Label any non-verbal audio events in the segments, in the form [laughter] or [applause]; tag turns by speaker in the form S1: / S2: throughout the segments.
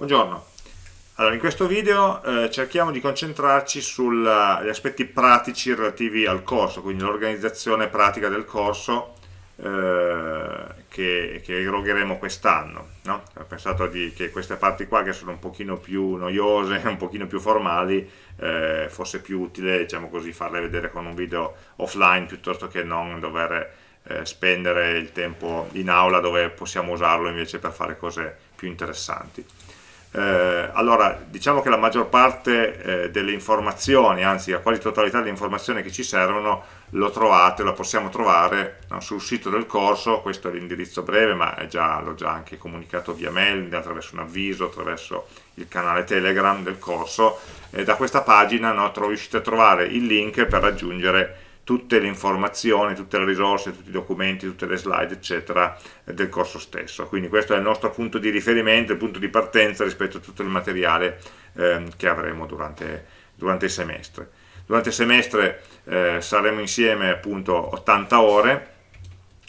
S1: Buongiorno. Allora, in questo video eh, cerchiamo di concentrarci sugli aspetti pratici relativi al corso, quindi l'organizzazione pratica del corso eh, che, che erogheremo quest'anno. No? Ho pensato di, che queste parti qua, che sono un pochino più noiose, [laughs] un pochino più formali, eh, fosse più utile diciamo così, farle vedere con un video offline piuttosto che non dover eh, spendere il tempo in aula dove possiamo usarlo invece per fare cose più interessanti. Eh, allora, diciamo che la maggior parte eh, delle informazioni, anzi la quasi totalità delle informazioni che ci servono, lo trovate, lo possiamo trovare no, sul sito del corso, questo è l'indirizzo breve, ma l'ho già anche comunicato via mail, attraverso un avviso, attraverso il canale Telegram del corso, e da questa pagina no, riuscite a trovare il link per raggiungere tutte le informazioni, tutte le risorse, tutti i documenti, tutte le slide, eccetera, del corso stesso. Quindi questo è il nostro punto di riferimento, il punto di partenza rispetto a tutto il materiale eh, che avremo durante, durante, il semestre. Durante il semestre eh, saremo insieme appunto 80 ore,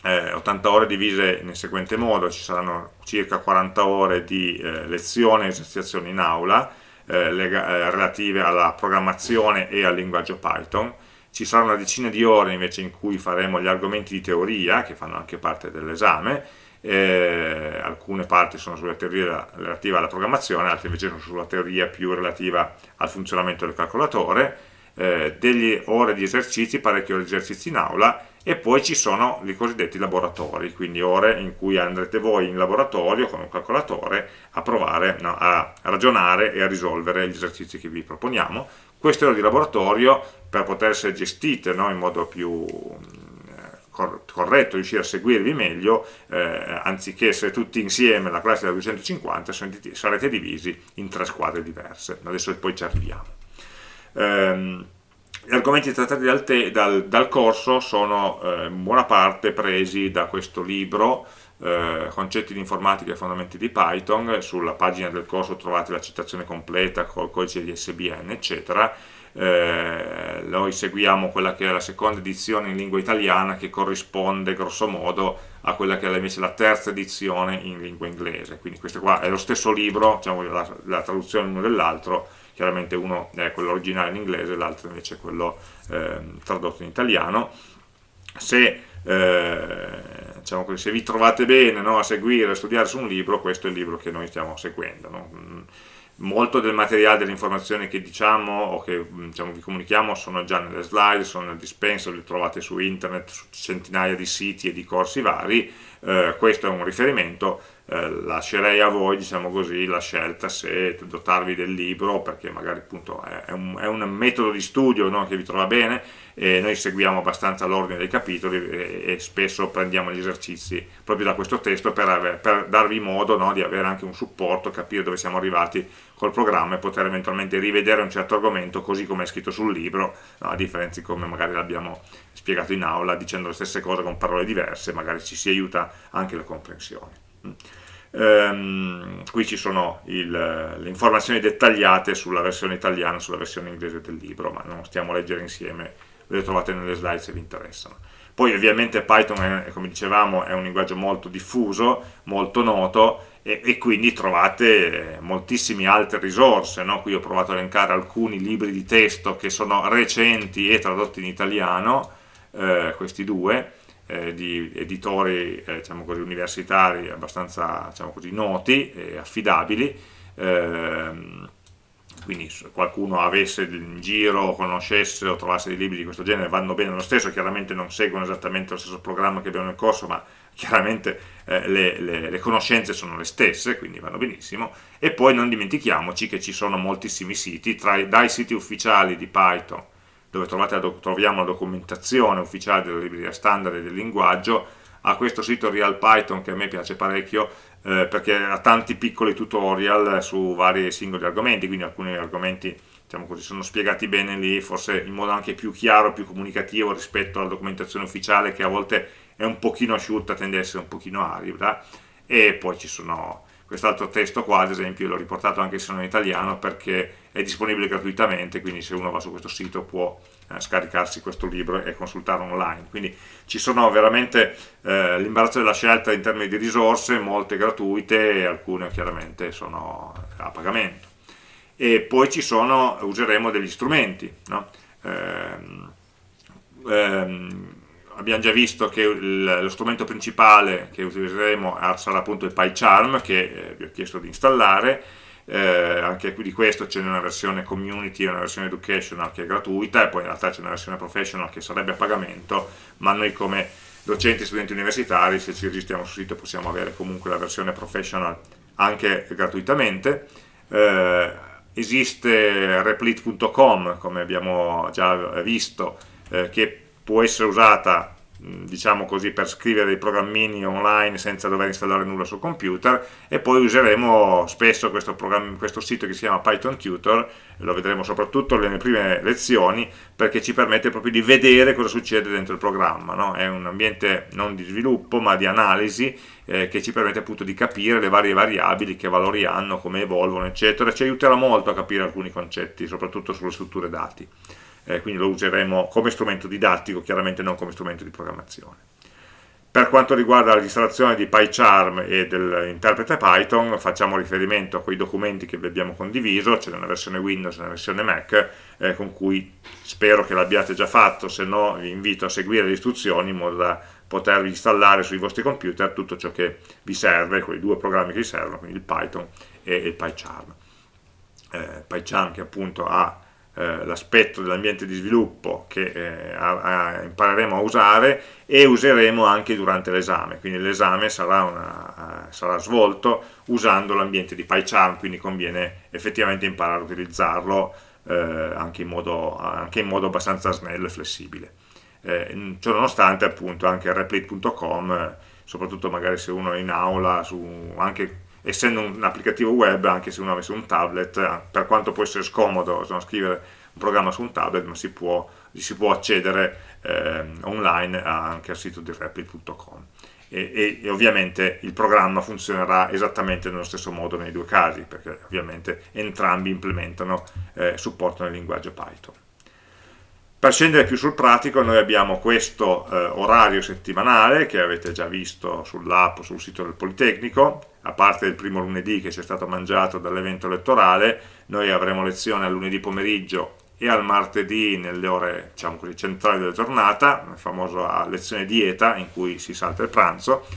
S1: eh, 80 ore divise nel seguente modo, ci saranno circa 40 ore di eh, lezione e esercitazioni in aula, eh, eh, relative alla programmazione e al linguaggio Python, ci sarà una decina di ore invece in cui faremo gli argomenti di teoria, che fanno anche parte dell'esame, eh, alcune parti sono sulla teoria relativa alla programmazione, altre invece sono sulla teoria più relativa al funzionamento del calcolatore, eh, delle ore di esercizi, parecchie ore di esercizi in aula, e poi ci sono i cosiddetti laboratori, quindi ore in cui andrete voi in laboratorio con un calcolatore a provare no, a ragionare e a risolvere gli esercizi che vi proponiamo. Queste ore di laboratorio, per poter essere gestite no, in modo più eh, corretto, riuscire a seguirvi meglio, eh, anziché essere tutti insieme, la classe da 250, sarete divisi in tre squadre diverse. Adesso poi ci arriviamo. Ehm, gli argomenti trattati dal, te, dal, dal corso sono eh, in buona parte presi da questo libro, eh, Concetti di informatica e fondamenti di Python, sulla pagina del corso trovate la citazione completa col codice di SBN, eccetera. Eh, noi seguiamo quella che è la seconda edizione in lingua italiana che corrisponde grosso modo a quella che è invece la terza edizione in lingua inglese, quindi questo qua è lo stesso libro, diciamo, la, la traduzione uno dell'altro, chiaramente uno è quello originale in inglese, l'altro invece è quello eh, tradotto in italiano. Se, eh, diciamo così, se vi trovate bene no, a seguire, a studiare su un libro, questo è il libro che noi stiamo seguendo. No? Mm, molto del materiale, delle informazioni che diciamo o che diciamo, vi comunichiamo sono già nelle slide, sono nel dispenser, li trovate su internet, su centinaia di siti e di corsi vari, eh, questo è un riferimento, eh, lascerei a voi diciamo così, la scelta se dotarvi del libro perché magari appunto è un, è un metodo di studio no, che vi trova bene e noi seguiamo abbastanza l'ordine dei capitoli e, e, spesso prendiamo gli esercizi proprio da questo testo per, per darvi modo no, di avere anche un supporto, capire dove siamo arrivati col programma e poter eventualmente rivedere un certo argomento così come è scritto sul libro, no, a differenza di come magari l'abbiamo spiegato in aula dicendo le stesse cose con parole diverse, magari ci si aiuta anche la comprensione. Ehm, qui ci sono il, le informazioni dettagliate sulla versione italiana sulla versione inglese del libro, ma non stiamo a leggere insieme, le trovate nelle slide se vi interessano. Poi ovviamente Python, è, come dicevamo, è un linguaggio molto diffuso, molto noto, e, e quindi trovate moltissime altre risorse. No? Qui ho provato a elencare alcuni libri di testo che sono recenti e tradotti in italiano, eh, questi due, eh, di editori eh, diciamo così, universitari abbastanza diciamo così, noti e affidabili, ehm, quindi se qualcuno avesse in giro, conoscesse o trovasse dei libri di questo genere vanno bene lo stesso, chiaramente non seguono esattamente lo stesso programma che abbiamo nel corso, ma chiaramente eh, le, le, le, conoscenze sono le stesse, quindi vanno benissimo, e poi non dimentichiamoci che ci sono moltissimi siti, tra, dai siti ufficiali di Python dove trovate, troviamo la documentazione ufficiale della libreria standard e del linguaggio, a questo sito RealPython che a me piace parecchio eh, perché ha tanti piccoli tutorial su vari singoli argomenti, quindi alcuni argomenti diciamo così, sono spiegati bene lì, forse in modo anche più chiaro, più comunicativo rispetto alla documentazione ufficiale che a volte è un pochino asciutta, tende ad essere un pochino arida, e poi ci sono quest'altro testo qua ad esempio l'ho riportato anche se non in italiano perché è disponibile gratuitamente quindi se uno va su questo sito può eh, scaricarsi questo libro e consultarlo online quindi ci sono veramente eh, l'imbarazzo della scelta in termini di risorse molte gratuite e alcune chiaramente sono a pagamento e poi ci sono, useremo degli strumenti no? ehm, ehm, abbiamo già visto che il, lo strumento principale che utilizzeremo sarà appunto il PyCharm che eh, vi ho chiesto di installare. Eh, anche di questo c'è una versione community una versione educational che è gratuita e poi in realtà c'è una versione professional che sarebbe a pagamento ma noi come docenti e studenti universitari se ci registriamo sul sito possiamo avere comunque la versione professional anche gratuitamente. Eh, esiste replit.com come abbiamo già visto eh, che può essere usata diciamo così, per scrivere dei programmini online senza dover installare nulla sul computer e poi useremo spesso questo, questo sito che si chiama Python Tutor, lo vedremo soprattutto nelle prime lezioni, perché ci permette proprio di vedere cosa succede dentro il programma, no? è un ambiente non di sviluppo ma di analisi eh, che ci permette appunto di capire le varie variabili, che valori hanno, come evolvono eccetera, ci aiuterà molto a capire alcuni concetti, soprattutto sulle strutture dati eh, quindi lo useremo come strumento didattico, chiaramente non come strumento di programmazione. Per quanto riguarda l'installazione di PyCharm e dell'interprete Python, facciamo riferimento a quei documenti che vi abbiamo condiviso, c'è una versione Windows e una versione Mac, eh, con cui spero che l'abbiate già fatto, se no vi invito a seguire le istruzioni in modo da potervi installare sui vostri computer tutto ciò che vi serve, quei due programmi che vi servono, quindi il Python e il PyCharm. Eh, PyCharm che appunto ha eh, l'aspetto dell'ambiente di sviluppo che eh, a, a, impareremo a usare e useremo anche durante l'esame, quindi l'esame sarà, uh, sarà, svolto usando l'ambiente di PyCharm, quindi conviene effettivamente imparare a utilizzarlo eh, anche, in modo, anche, in modo, abbastanza snello e flessibile. Eh, ciononostante appunto anche replit.com, soprattutto magari se uno è in aula, su, anche essendo un applicativo web, anche se uno avesse un tablet, eh, per quanto può essere scomodo no, scrivere un programma su un tablet, ma si può, si può accedere eh, online anche al sito di replit.com. E, e, e, ovviamente il programma funzionerà esattamente nello stesso modo nei due casi, perché ovviamente entrambi implementano eh, supporto nel linguaggio Python. Per scendere più sul pratico noi abbiamo questo eh, orario settimanale che avete già visto sull'app o sul sito del Politecnico, a parte il primo lunedì che ci è stato mangiato dall'evento elettorale, noi avremo lezione al lunedì pomeriggio e al martedì nelle ore diciamo così, centrali della giornata, la famosa lezione dieta in cui si salta il pranzo,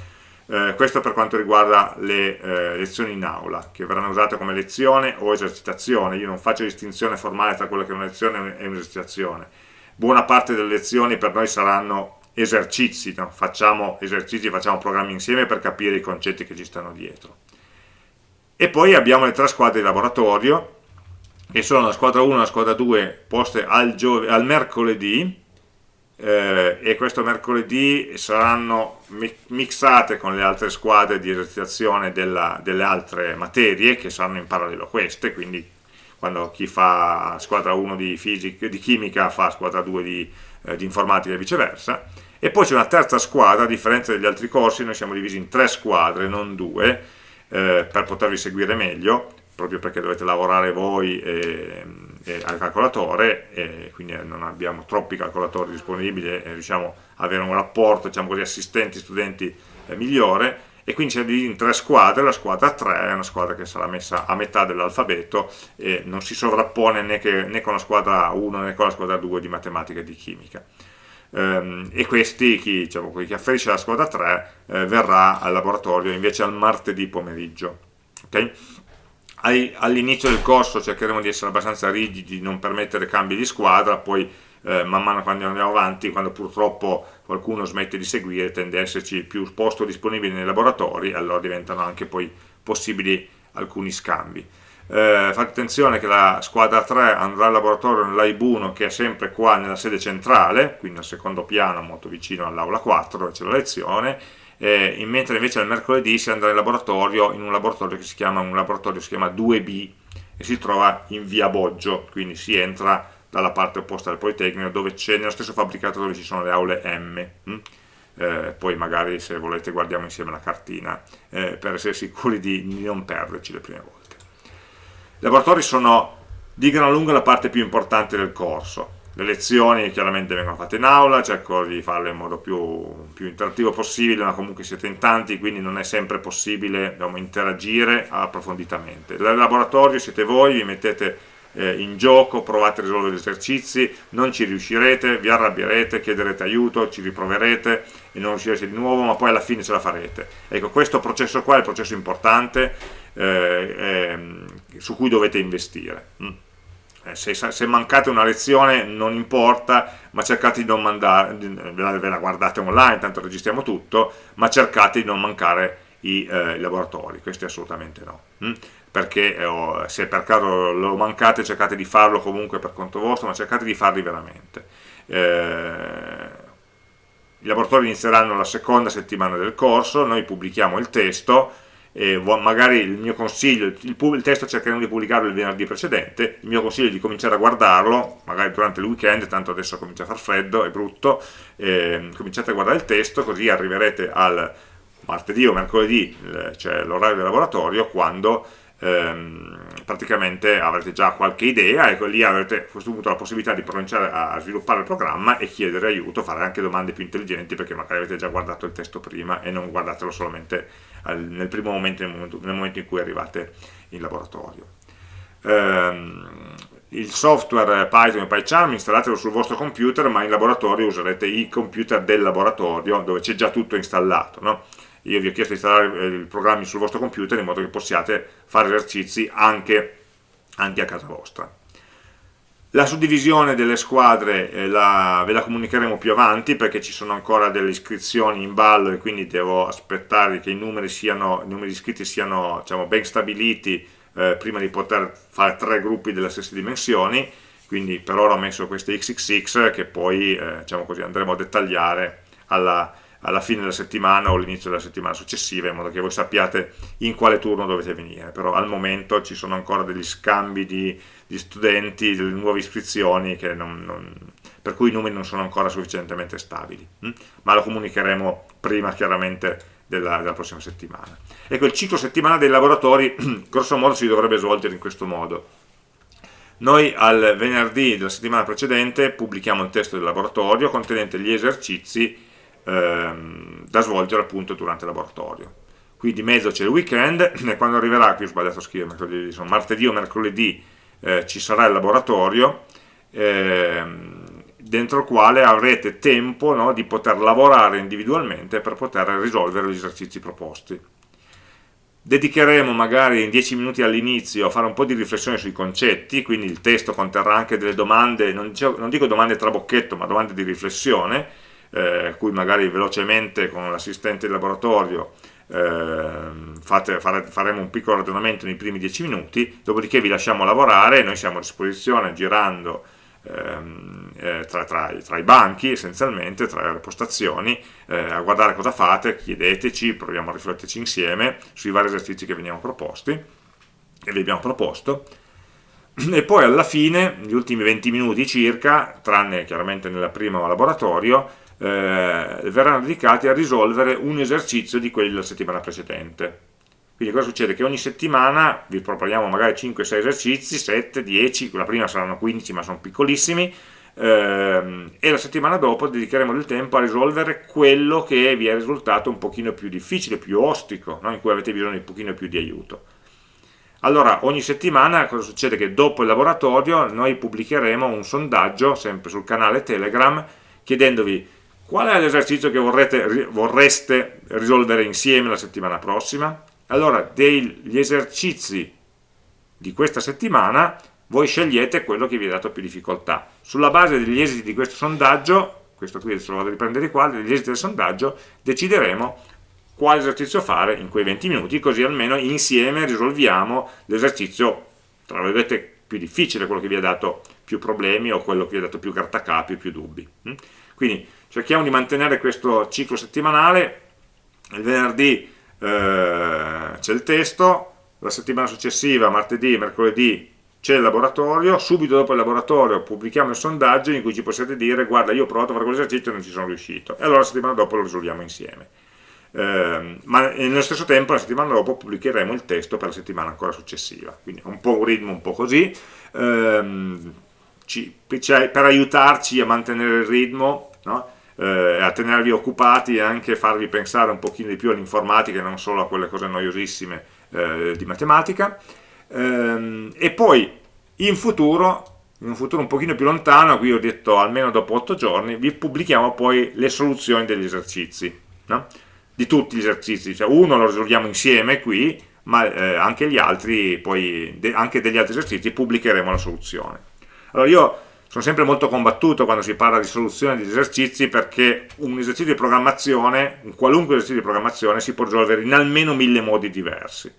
S1: eh, questo per quanto riguarda le eh, lezioni in aula, che verranno usate come lezione o esercitazione, io non faccio distinzione formale tra quella che è una lezione e un'esercitazione, buona parte delle lezioni per noi saranno esercizi, no? facciamo esercizi, facciamo programmi insieme per capire i concetti che ci stanno dietro. E poi abbiamo le tre squadre di laboratorio, che sono la squadra 1 e la squadra 2 poste al, al mercoledì, eh, e questo mercoledì saranno mixate con le altre squadre di esercitazione della, delle altre materie che saranno in parallelo a queste, quindi quando chi fa squadra 1 di, fisica, di chimica fa squadra 2 di, eh, di informatica e viceversa, e poi c'è una terza squadra, a differenza degli altri corsi, noi siamo divisi in tre squadre, non due, eh, per potervi seguire meglio, proprio perché dovete lavorare voi e, e al calcolatore, e quindi non abbiamo troppi calcolatori disponibili e riusciamo ad avere un rapporto, diciamo così, assistenti-studenti eh, migliore, e quindi c'è in tre squadre, la squadra 3 è una squadra che sarà messa a metà dell'alfabeto e non si sovrappone né, che, né, con la squadra 1 né con la squadra 2 di matematica e di chimica. Um, e questi, chi, diciamo, chi afferisce alla squadra 3 eh, verrà al laboratorio invece al martedì pomeriggio. Okay? All'inizio del corso cercheremo di essere abbastanza rigidi, non permettere cambi di squadra, poi eh, man mano quando andiamo avanti, quando purtroppo qualcuno smette di seguire, tende ad esserci più posto disponibile nei laboratori, allora diventano anche poi possibili alcuni scambi. Eh, fate attenzione che la squadra 3 andrà al laboratorio nell'AIB 1 che è sempre qua nella sede centrale, quindi al secondo piano molto vicino all'aula 4 dove c'è la lezione, eh, mentre invece il mercoledì si andrà in laboratorio, in un laboratorio che si chiama, laboratorio si chiama 2B e si trova in via Boggio, quindi si entra dalla parte opposta del Politecnico dove c'è nello stesso fabbricato dove ci sono le aule M mm? eh, poi magari se volete guardiamo insieme la cartina eh, per essere sicuri di, di non perderci le prime volte. I laboratori sono di gran lunga la parte più importante del corso, le lezioni chiaramente vengono fatte in aula, cerco di farle in modo più, più interattivo possibile, ma comunque siete in tanti, quindi non è sempre possibile diciamo, interagire approfonditamente. Nel laboratorio siete voi, vi mettete eh, in gioco, provate a risolvere gli esercizi, non ci riuscirete, vi arrabbierete, chiederete aiuto, ci riproverete e non riuscirete di nuovo, ma poi alla fine ce la farete. Ecco, questo processo qua è il processo importante eh, eh, su cui dovete investire. Mm. Eh, se, se, mancate una lezione non importa, ma cercate di non mandare, ve la guardate online, tanto registriamo tutto, ma cercate di non mancare i, eh, i laboratori, questi assolutamente no. Mm? Perché eh, se per caso lo mancate cercate di farlo comunque per conto vostro, ma cercate di farli veramente. Eh, I laboratori inizieranno la seconda settimana del corso, noi pubblichiamo il testo, eh, magari il mio consiglio, il, il, testo cercheremo di pubblicarlo il venerdì precedente, il mio consiglio è di cominciare a guardarlo, magari durante il weekend, tanto adesso comincia a far freddo, è brutto, eh, cominciate a guardare il testo così arriverete al martedì o mercoledì, cioè l'orario del laboratorio, quando ehm, praticamente avrete già qualche idea e lì avrete a questo punto la possibilità di cominciare a sviluppare il programma e chiedere aiuto, fare anche domande più intelligenti perché magari avete già guardato il testo prima e non guardatelo solamente al, nel primo momento nel, momento, nel momento, in cui arrivate in laboratorio. Ehm, il software Python e PyCharm installatelo sul vostro computer ma in laboratorio userete i computer del laboratorio dove c'è già tutto installato. No? Io vi ho chiesto di installare eh, i programmi sul vostro computer in modo che possiate fare esercizi anche, anche a casa vostra. La suddivisione delle squadre eh, la, ve la comunicheremo più avanti perché ci sono ancora delle iscrizioni in ballo e quindi devo aspettare che i numeri, siano, i numeri iscritti siano diciamo, ben stabiliti eh, prima di poter fare tre gruppi delle stesse dimensioni quindi per ora ho messo queste XXX che poi eh, diciamo così, andremo a dettagliare alla, alla fine della settimana o all'inizio della settimana successiva in modo che voi sappiate in quale turno dovete venire. Però al momento ci sono ancora degli scambi di, di studenti, delle nuove iscrizioni non, non, per cui i numeri non sono ancora sufficientemente stabili hm? ma lo comunicheremo prima chiaramente della, della, prossima settimana. Ecco il ciclo settimanale dei laboratori [clears throat] grosso modo si dovrebbe svolgere in questo modo. Noi al venerdì della settimana precedente pubblichiamo il testo del laboratorio contenente gli esercizi ehm, da svolgere appunto durante il laboratorio. Qui di mezzo c'è il weekend [clears throat] e quando arriverà, qui ho sbagliato a scrivere, mercoledì, insomma, martedì o mercoledì eh, ci sarà il laboratorio ehm, dentro il quale avrete tempo no, di poter lavorare individualmente per poter risolvere gli esercizi proposti. Dedicheremo magari in 10 minuti all'inizio a fare un po' di riflessione sui concetti, quindi il testo conterrà anche delle domande, non dico domande trabocchetto, ma domande di riflessione, eh, cui magari velocemente con l'assistente di laboratorio eh, fate, fare, faremo un piccolo ragionamento nei primi 10 minuti, dopodiché vi lasciamo lavorare, noi siamo a disposizione girando ehm, eh, tra, tra, tra, i banchi essenzialmente, tra le postazioni, eh, a guardare cosa fate, chiedeteci, proviamo a rifletterci insieme sui vari esercizi che veniamo proposti e vi abbiamo proposto. E poi alla fine, gli ultimi 20 minuti circa, tranne chiaramente nel primo laboratorio, eh, verranno dedicati a risolvere un esercizio di quelli della settimana precedente. Quindi cosa succede? Che ogni settimana vi proponiamo magari 5-6 esercizi, 7, 10, la prima saranno 15 ma sono piccolissimi, ehm, e la settimana dopo dedicheremo del tempo a risolvere quello che vi è risultato un pochino più difficile, più ostico, no? in cui avete bisogno di un pochino più di aiuto. Allora, ogni settimana cosa succede? Che dopo il laboratorio noi pubblicheremo un sondaggio, sempre sul canale Telegram, chiedendovi Qual è l'esercizio che vorrete, vorreste risolvere insieme la settimana prossima? Allora, degli esercizi di questa settimana, voi scegliete quello che vi ha dato più difficoltà. Sulla base degli esiti di questo sondaggio, questo qui adesso lo vado a riprendere qua, degli esiti del sondaggio, decideremo quale esercizio fare in quei 20 minuti, così almeno insieme risolviamo l'esercizio, tra virgolette, più difficile, quello che vi ha dato più problemi o quello che vi ha dato più grattacapi, più dubbi. Quindi cerchiamo di mantenere questo ciclo settimanale, il venerdì eh, c'è il testo, la settimana successiva, martedì, mercoledì, c'è il laboratorio, subito dopo il laboratorio pubblichiamo il sondaggio in cui ci possiate dire guarda io ho provato a fare quell'esercizio e non ci sono riuscito. E allora la settimana dopo lo risolviamo insieme. Eh, ma nello stesso tempo la settimana dopo pubblicheremo il testo per la settimana ancora successiva. Quindi un po' un ritmo un po' così. Eh, ci, per aiutarci a mantenere il ritmo no? Eh, a tenervi occupati e anche farvi pensare un pochino di più all'informatica e non solo a quelle cose noiosissime eh, di matematica ehm, e poi in futuro in un futuro un pochino più lontano, qui ho detto almeno dopo 8 giorni, vi pubblichiamo poi le soluzioni degli esercizi, no? di tutti gli esercizi, cioè uno lo risolviamo insieme qui, ma eh, anche gli altri, poi de anche degli altri esercizi pubblicheremo la soluzione. Allora io sono sempre molto combattuto quando si parla di soluzione di esercizi perché un esercizio di programmazione, un qualunque esercizio di programmazione si può risolvere in almeno mille modi diversi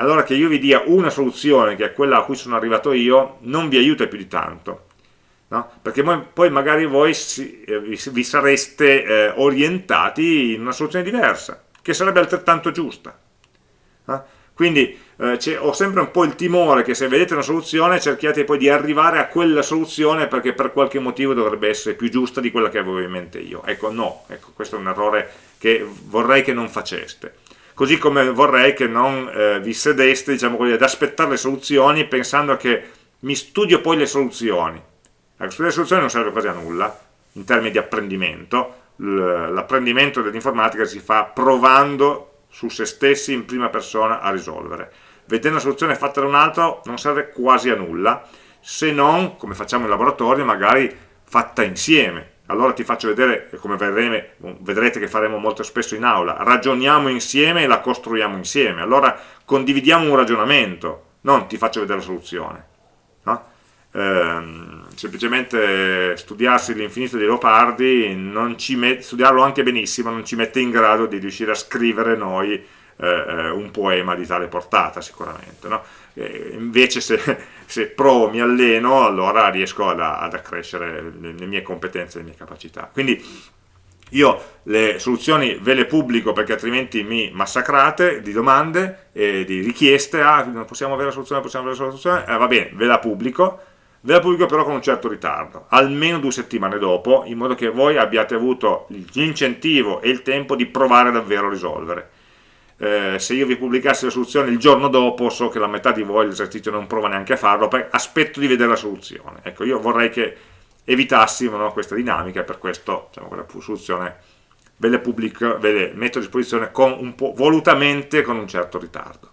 S1: allora che io vi dia una soluzione, che è quella a cui sono arrivato io, non vi aiuta più di tanto. No? Perché poi magari voi eh, vi, vi, sareste eh, orientati in una soluzione diversa, che sarebbe altrettanto giusta. No? Quindi eh, ho sempre un po' il timore che se vedete una soluzione cerchiate poi di arrivare a quella soluzione perché per qualche motivo dovrebbe essere più giusta di quella che avevo in mente io. Ecco, no, ecco, questo è un errore che vorrei che non faceste così come vorrei che non eh, vi sedeste diciamo così, ad aspettare le soluzioni pensando che mi studio poi le soluzioni. Ecco, studiare le soluzioni non serve quasi a nulla in termini di apprendimento, l'apprendimento dell'informatica si fa provando su se stessi in prima persona a risolvere. Vedere una soluzione fatta da un altro non serve quasi a nulla, se non, come facciamo in laboratorio, magari fatta insieme, allora ti faccio vedere, come vedrete, vedrete che faremo molto spesso in aula, ragioniamo insieme e la costruiamo insieme, allora condividiamo un ragionamento, non ti faccio vedere la soluzione. No? Ehm, semplicemente studiarsi l'infinito dei leopardi, studiarlo anche benissimo, non ci mette in grado di riuscire a scrivere noi eh, eh un poema di tale portata sicuramente. No? Invece se, [laughs] se, provo, mi alleno, allora riesco ad, ad accrescere le, le, mie competenze, le mie capacità. Quindi io le soluzioni ve le pubblico perché altrimenti mi massacrate di domande e di richieste, ah non possiamo avere la soluzione, possiamo avere la soluzione, eh, va bene, ve la pubblico, ve la pubblico però con un certo ritardo, almeno due settimane dopo, in modo che voi abbiate avuto l'incentivo e il tempo di provare davvero a risolvere eh, se io vi pubblicassi la soluzione il giorno dopo so che la metà di voi l'esercizio non prova neanche a farlo, aspetto di vedere la soluzione. Ecco, io vorrei che evitassimo no, questa dinamica per questo diciamo, quella soluzione ve le, pubblico, ve le metto a disposizione con volutamente con un certo ritardo.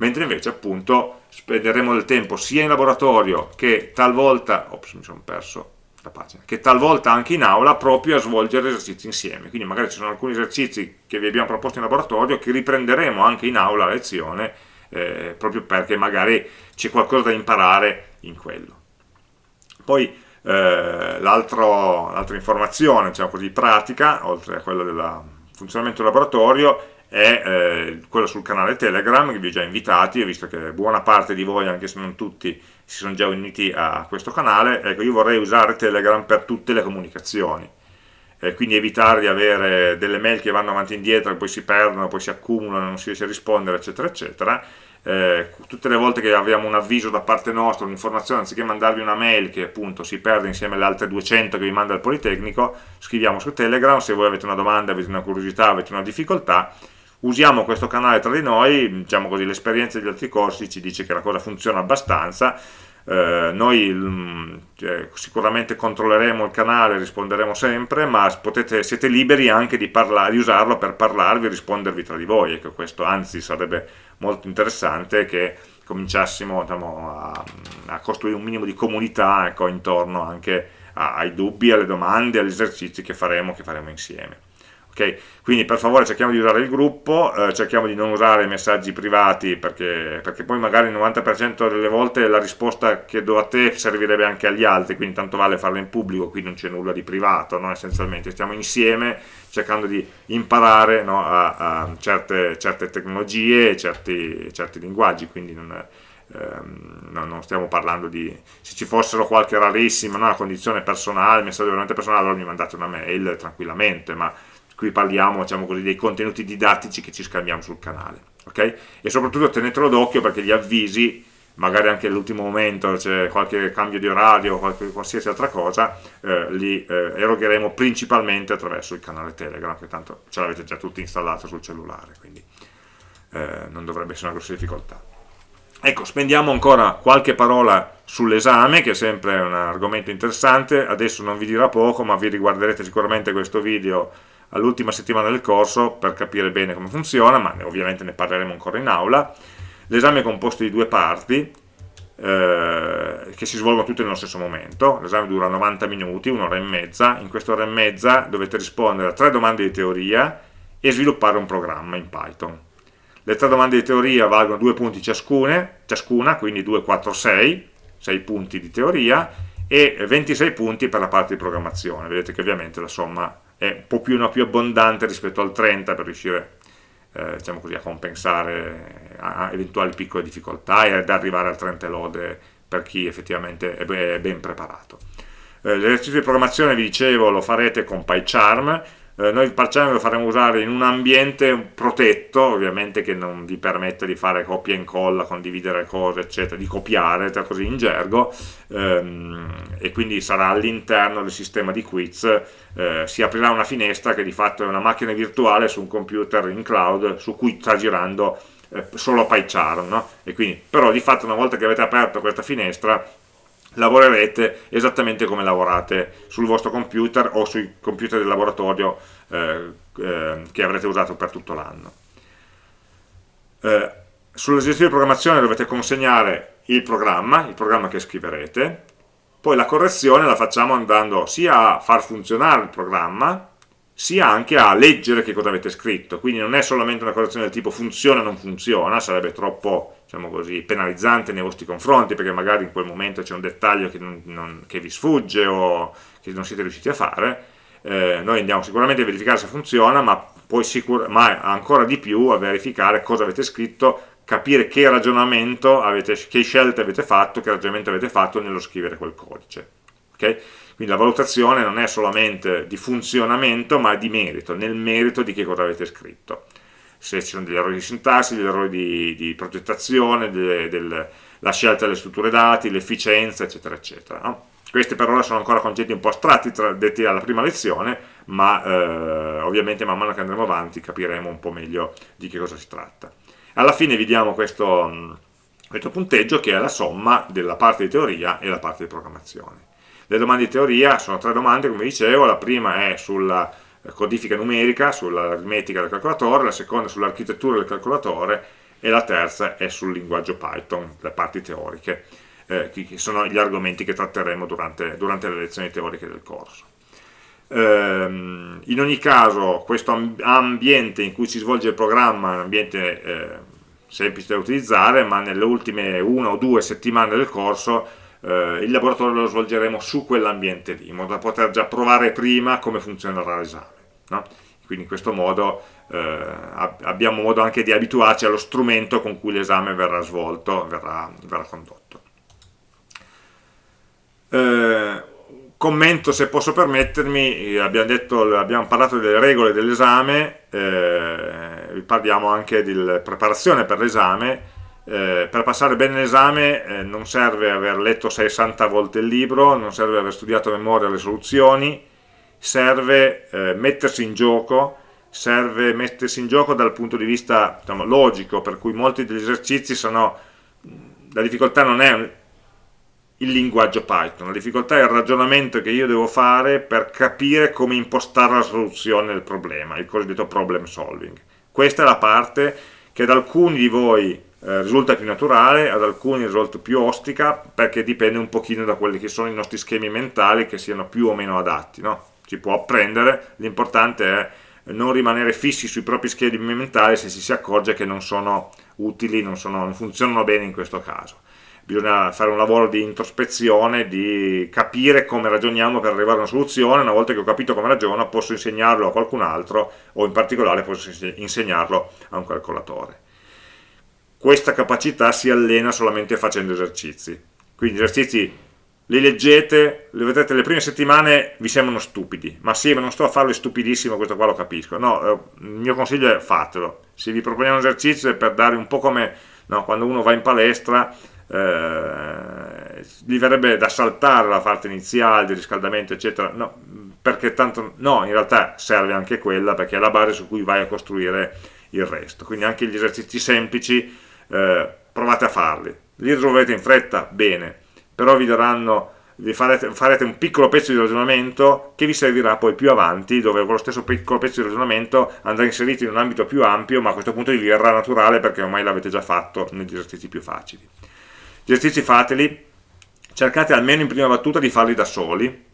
S1: Mentre invece appunto spenderemo del tempo sia in laboratorio che talvolta, ops mi sono perso, la pagina, che talvolta anche in aula proprio a svolgere esercizi insieme, quindi magari ci sono alcuni esercizi che vi abbiamo proposto in laboratorio che riprenderemo anche in aula a lezione, eh, proprio perché magari c'è qualcosa da imparare in quello. Poi eh, l'altra informazione, diciamo così, pratica, oltre a quella del funzionamento del laboratorio, è eh, quello sul canale Telegram, che vi ho già invitati, ho visto che buona parte di voi, anche se non tutti, si sono già uniti a questo canale, ecco io vorrei usare Telegram per tutte le comunicazioni, eh, quindi evitare di avere delle mail che vanno avanti e indietro, poi si perdono, poi si accumulano, non si riesce a rispondere, eccetera, eccetera. Eh, tutte le volte che abbiamo un avviso da parte nostra, un'informazione, anziché mandarvi una mail che appunto si perde insieme alle altre 200 che vi manda il Politecnico, scriviamo su Telegram, se voi avete una domanda, avete una curiosità, avete una difficoltà, usiamo questo canale tra di noi, diciamo così, l'esperienza degli altri corsi ci dice che la cosa funziona abbastanza, eh, noi cioè, sicuramente controlleremo il canale, risponderemo sempre, ma potete, siete liberi anche di, di, usarlo per parlarvi e rispondervi tra di voi, ecco, questo anzi sarebbe molto interessante che cominciassimo diciamo, a, a, costruire un minimo di comunità ecco, intorno anche ai dubbi, alle domande, agli esercizi che faremo, che faremo insieme. Okay? Quindi per favore cerchiamo di usare il gruppo, eh, cerchiamo di non usare messaggi privati perché, perché poi magari il 90% delle volte la risposta che do a te servirebbe anche agli altri, quindi tanto vale farla in pubblico, qui non c'è nulla di privato, no? essenzialmente stiamo insieme cercando di imparare no? a, a certe, certe, tecnologie certi, certi, linguaggi, quindi non, ehm, no, non, stiamo parlando di... se ci fossero qualche rarissima no? condizione personale, messaggio veramente personale, allora mi mandate una mail tranquillamente, ma qui parliamo diciamo così, dei contenuti didattici che ci scambiamo sul canale okay? e soprattutto tenetelo d'occhio perché gli avvisi magari anche all'ultimo momento c'è qualche cambio di orario o qualsiasi altra cosa, eh, li eh, erogheremo principalmente attraverso il canale Telegram, che tanto ce l'avete già tutti installato sul cellulare, quindi eh, non dovrebbe essere una grossa difficoltà. Ecco, spendiamo ancora qualche parola sull'esame, che è sempre un argomento interessante, adesso non vi dirà poco, ma vi riguarderete sicuramente questo video all'ultima settimana del corso per capire bene come funziona, ma ovviamente ne parleremo ancora in aula. L'esame è composto di due parti, eh, che si svolgono tutte nello stesso momento, l'esame dura 90 minuti, un'ora e mezza, in quest'ora e mezza dovete rispondere a tre domande di teoria e sviluppare un programma in Python. Le tre domande di teoria valgono due punti ciascune, ciascuna, quindi 2, 4, 6, 6 punti di teoria e 26 punti per la parte di programmazione. Vedete che ovviamente la somma è un po' più, una più abbondante rispetto al 30 per riuscire eh, diciamo così, a compensare a eventuali piccole difficoltà e ad arrivare al 30 lode per chi effettivamente è ben preparato. Eh, L'esercizio di programmazione, vi dicevo, lo farete con PyCharm, eh, noi il PyCharm lo faremo usare in un ambiente protetto, ovviamente che non vi permette di fare copia e incolla, condividere cose, eccetera, di copiare, così in gergo, ehm, e quindi sarà all'interno del sistema di quiz, eh, si aprirà una finestra che di fatto è una macchina virtuale su un computer in cloud su cui sta girando eh, solo PyCharm, no? e quindi, però di fatto una volta che avete aperto questa finestra lavorerete esattamente come lavorate sul vostro computer o sui computer del laboratorio eh, eh, che avrete usato per tutto l'anno. Eh, Sull'esercizio di programmazione dovete consegnare il programma, il programma che scriverete, poi la correzione la facciamo andando sia a far funzionare il programma, sia anche a leggere che cosa avete scritto, quindi non è solamente una correzione del tipo funziona o non funziona, sarebbe troppo diciamo così, penalizzante nei vostri confronti perché magari in quel momento c'è un dettaglio che, non, non, che, vi sfugge o che non siete riusciti a fare, eh, noi andiamo sicuramente a verificare se funziona, ma, ma ancora di più a verificare cosa avete scritto, capire che ragionamento avete, che scelte avete fatto, che ragionamento avete fatto nello scrivere quel codice. Okay? Quindi la valutazione non è solamente di funzionamento, ma di merito, nel merito di che cosa avete scritto se ci sono degli errori di sintassi, degli errori di, di progettazione, la scelta delle strutture dati, l'efficienza, eccetera, eccetera. No? Questi per ora sono ancora concetti un po' astratti, tra, detti alla prima lezione, ma eh, ovviamente man mano che andremo avanti capiremo un po' meglio di che cosa si tratta. Alla fine vediamo questo, questo punteggio che è la somma della parte di teoria e la parte di programmazione. Le domande di teoria sono tre domande, come dicevo, la prima è sulla codifica numerica sull'aritmetica del calcolatore, la seconda sull'architettura del calcolatore e la terza è sul linguaggio Python, le parti teoriche, eh, che sono gli argomenti che tratteremo durante, durante le lezioni teoriche del corso. Ehm, in ogni caso questo ambiente in cui si svolge il programma è un ambiente eh, semplice da utilizzare, ma nelle ultime una o due settimane del corso eh, il laboratorio lo svolgeremo su quell'ambiente lì, in modo da poter già provare prima come funzionerà l'esame. No? Quindi in questo modo eh, abbiamo modo anche di abituarci allo strumento con cui l'esame verrà svolto, verrà, verrà condotto. Eh, commento se posso permettermi, abbiamo, detto, abbiamo parlato delle regole dell'esame, eh, parliamo anche di preparazione per l'esame, eh, per passare bene l'esame eh, non serve aver letto 60 volte il libro, non serve aver studiato a memoria le soluzioni, serve eh, mettersi in gioco, serve mettersi in gioco dal punto di vista diciamo, logico, per cui molti degli esercizi sono, la difficoltà non è il linguaggio Python, la difficoltà è il ragionamento che io devo fare per capire come impostare la soluzione del problema, il cosiddetto problem solving. Questa è la parte che ad alcuni di voi eh, risulta più naturale, ad alcuni risulta più ostica, perché dipende un pochino da quelli che sono i nostri schemi mentali che siano più o meno adatti. No? Si può apprendere, l'importante è non rimanere fissi sui propri schemi mentali se si si accorge che non sono utili, non, sono, non funzionano bene in questo caso. Bisogna fare un lavoro di introspezione, di capire come ragioniamo per arrivare a una soluzione, una volta che ho capito come ragiono posso insegnarlo a qualcun altro o in particolare posso insegnarlo a un calcolatore questa capacità si allena solamente facendo esercizi. Quindi gli esercizi li leggete, li vedete le prime settimane vi sembrano stupidi, ma sì, ma non sto a farlo stupidissimo, questo qua lo capisco. No, eh, il mio consiglio è fatelo. Se vi proponiamo un esercizio è per dare un po' come no, quando uno va in palestra, eh, gli verrebbe da saltare la parte iniziale di riscaldamento eccetera no, perché tanto no, in realtà serve anche quella perché è la base su cui vai a costruire il resto quindi anche gli esercizi semplici eh, provate a farli. Li risolvete in fretta, bene. Però vi daranno vi farete, farete, un piccolo pezzo di ragionamento che vi servirà poi più avanti, dove con lo stesso piccolo pezzo di ragionamento andrà inserito in un ambito più ampio, ma a questo punto vi verrà naturale perché ormai l'avete già fatto negli esercizi più facili. Gli esercizi fateli, cercate almeno in prima battuta di farli da soli,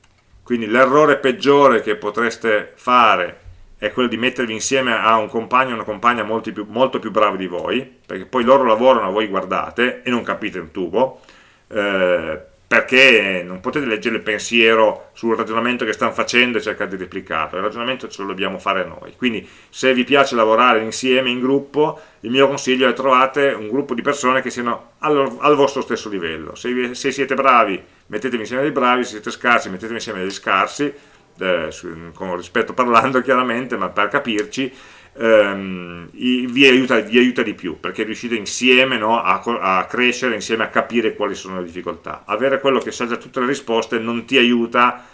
S1: quindi l'errore peggiore che potreste fare è quello di mettervi insieme a un compagno o una compagna molto più, molto più bravi di voi, perché poi loro lavorano, voi guardate e non capite un tubo, eh, perché non potete leggere il pensiero sul ragionamento che stanno facendo e cercare di replicarlo, il ragionamento ce lo dobbiamo fare noi. Quindi se vi piace lavorare insieme, in gruppo, il mio consiglio è trovate un gruppo di persone che siano al, al vostro stesso livello. Se, se, siete bravi, mettetevi insieme dei bravi, se siete scarsi, mettetevi insieme degli scarsi, eh, con rispetto parlando chiaramente, ma per capirci, ehm, vi, aiuta, vi, aiuta, di più perché riuscite insieme no, a, a, crescere, insieme a capire quali sono le difficoltà. Avere quello che sa già tutte le risposte non ti aiuta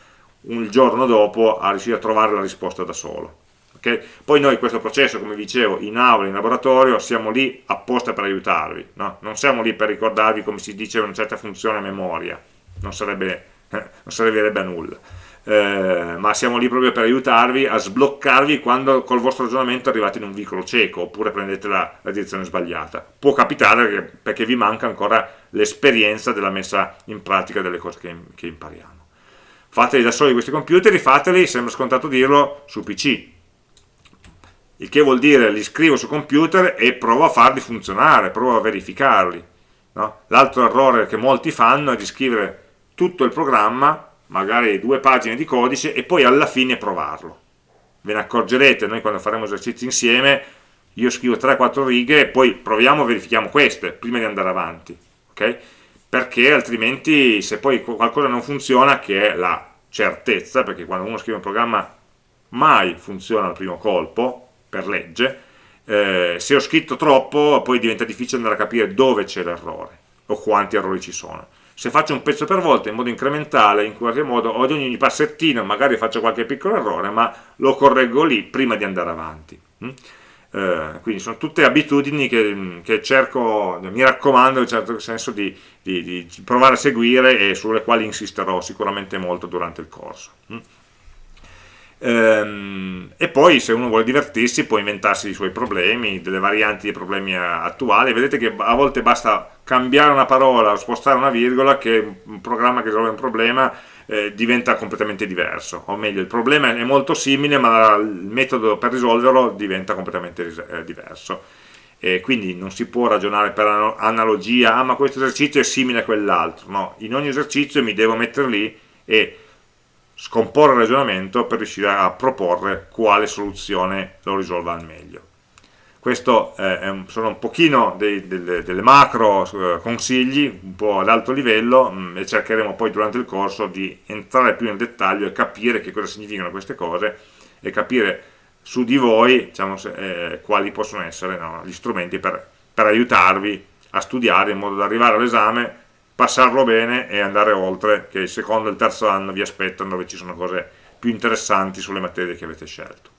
S1: il giorno dopo a riuscire a trovare la risposta da solo. Okay? Poi noi questo processo, come dicevo, in aula, in laboratorio, siamo lì apposta per aiutarvi, no? non siamo lì per ricordarvi come si dice una certa funzione a memoria, non, sarebbe, [laughs] non servirebbe a nulla eh, ma siamo lì proprio per aiutarvi a sbloccarvi quando col vostro ragionamento arrivate in un vicolo cieco oppure prendete la, la direzione sbagliata. Può capitare che, perché vi manca ancora l'esperienza della messa in pratica delle cose che, che impariamo. Fateli da soli questi computer, fateli, sembra scontato dirlo, su PC. Il che vuol dire li scrivo su computer e provo a farli funzionare, provo a verificarli. No? L'altro errore che molti fanno è di scrivere tutto il programma magari due pagine di codice e poi alla fine provarlo. Ve ne accorgerete, noi quando faremo esercizi insieme, io scrivo 3-4 righe e poi proviamo e verifichiamo queste prima di andare avanti, ok? Perché altrimenti se poi qualcosa non funziona, che è la certezza, perché quando uno scrive un programma mai funziona al primo colpo, per legge, eh, se ho scritto troppo poi diventa difficile andare a capire dove c'è l'errore o quanti errori ci sono se faccio un pezzo per volta in modo incrementale, in qualche modo ad ogni passettino magari faccio qualche piccolo errore, ma lo correggo lì prima di andare avanti. Mm? Eh, quindi sono tutte abitudini che, che, cerco, mi raccomando in un certo senso di, di, di, provare a seguire e sulle quali insisterò sicuramente molto durante il corso. Ehm, e poi se uno vuole divertirsi può inventarsi i suoi problemi, delle varianti dei problemi attuali, vedete che a volte basta cambiare una parola o spostare una virgola che un programma che risolve un problema eh, diventa completamente diverso, o meglio il problema è molto simile ma il metodo per risolverlo diventa completamente eh, diverso. E quindi non si può ragionare per analogia, ah ma questo esercizio è simile a quell'altro, no, in ogni esercizio mi devo mettere lì e scomporre il ragionamento per riuscire a proporre quale soluzione lo risolva al meglio. Questo eh, sono un pochino dei, delle, delle, macro eh, consigli, un po' ad alto livello, mh, mm, e cercheremo poi durante il corso di entrare più nel dettaglio e capire che cosa significano queste cose e capire su di voi diciamo, eh, quali possono essere no, gli strumenti per, per aiutarvi a studiare in modo da arrivare all'esame passarlo bene e andare oltre, che il secondo e il terzo anno vi aspettano dove ci sono cose più interessanti sulle materie che avete scelto.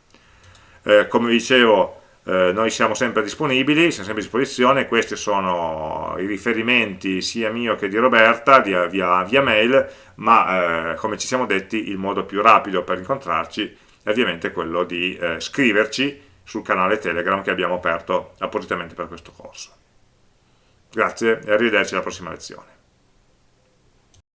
S1: Eh, come dicevo, eh, noi siamo sempre disponibili, siamo sempre a disposizione, questi sono i riferimenti sia mio che di Roberta via, via, via mail, ma eh, come ci siamo detti il modo più rapido per incontrarci è ovviamente quello di eh, scriverci sul canale Telegram che abbiamo aperto appositamente per questo corso. Grazie e arrivederci alla prossima lezione.